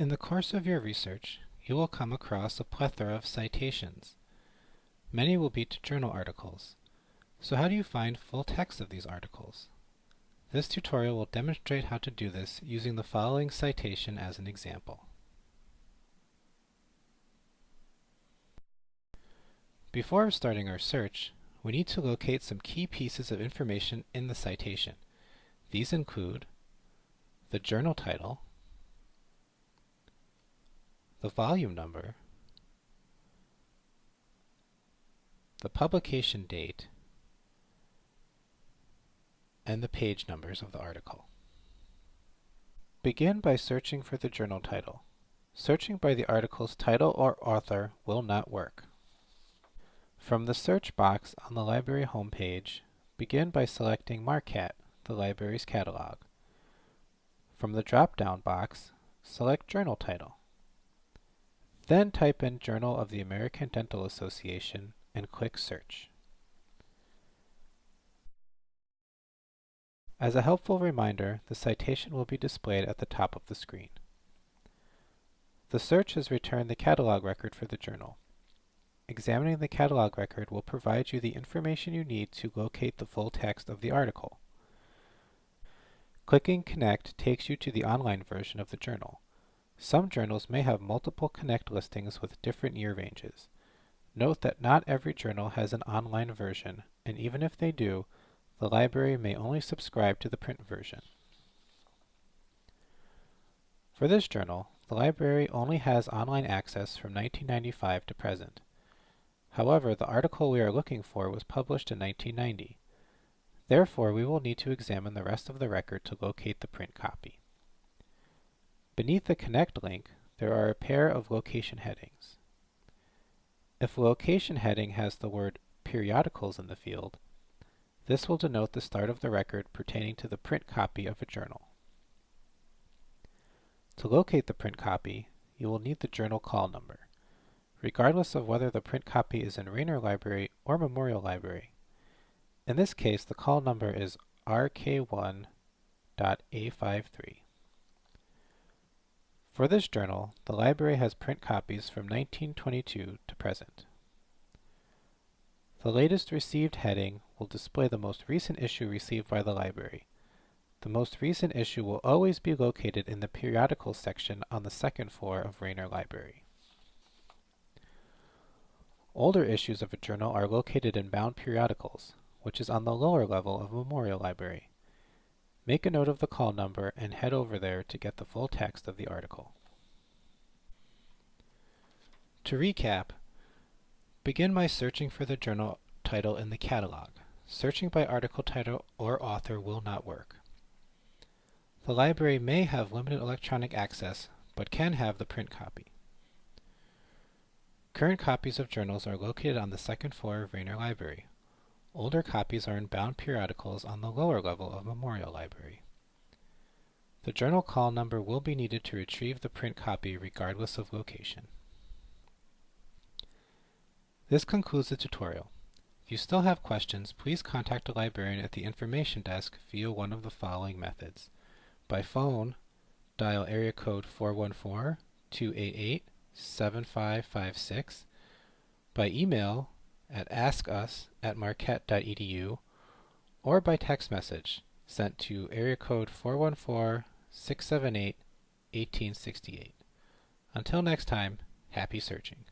In the course of your research, you will come across a plethora of citations. Many will be to journal articles. So how do you find full text of these articles? This tutorial will demonstrate how to do this using the following citation as an example. Before starting our search, we need to locate some key pieces of information in the citation. These include the journal title, the volume number, the publication date, and the page numbers of the article. Begin by searching for the journal title. Searching by the article's title or author will not work. From the search box on the library homepage, begin by selecting MARQCAT, the library's catalog. From the drop-down box, select Journal Title. Then type in Journal of the American Dental Association and click Search. As a helpful reminder, the citation will be displayed at the top of the screen. The search has returned the catalog record for the journal. Examining the catalog record will provide you the information you need to locate the full text of the article. Clicking Connect takes you to the online version of the journal. Some journals may have multiple Connect listings with different year ranges. Note that not every journal has an online version, and even if they do, the library may only subscribe to the print version. For this journal, the library only has online access from 1995 to present. However, the article we are looking for was published in 1990. Therefore, we will need to examine the rest of the record to locate the print copy. Beneath the Connect link, there are a pair of location headings. If a location heading has the word periodicals in the field, this will denote the start of the record pertaining to the print copy of a journal. To locate the print copy, you will need the journal call number, regardless of whether the print copy is in Raynor Library or Memorial Library. In this case, the call number is RK1.A53. For this journal, the library has print copies from 1922 to present. The latest received heading will display the most recent issue received by the library. The most recent issue will always be located in the periodicals section on the second floor of Raynor Library. Older issues of a journal are located in bound periodicals, which is on the lower level of Memorial Library. Make a note of the call number and head over there to get the full text of the article. To recap, begin by searching for the journal title in the catalog. Searching by article title or author will not work. The library may have limited electronic access, but can have the print copy. Current copies of journals are located on the second floor of Raynor Library. Older copies are in bound periodicals on the lower level of Memorial Library. The journal call number will be needed to retrieve the print copy regardless of location. This concludes the tutorial. If you still have questions, please contact a librarian at the information desk via one of the following methods. By phone, dial area code 414-288-7556. By email at askus at marquette.edu or by text message sent to area code 414-678-1868. Until next time, happy searching.